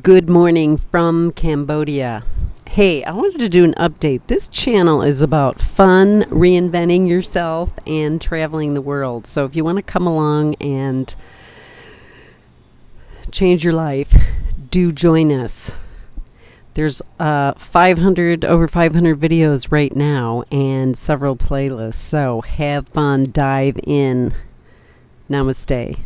Good morning from Cambodia. Hey, I wanted to do an update. This channel is about fun, reinventing yourself, and traveling the world. So if you want to come along and change your life, do join us. There's uh, 500 over 500 videos right now and several playlists. So have fun, dive in. Namaste.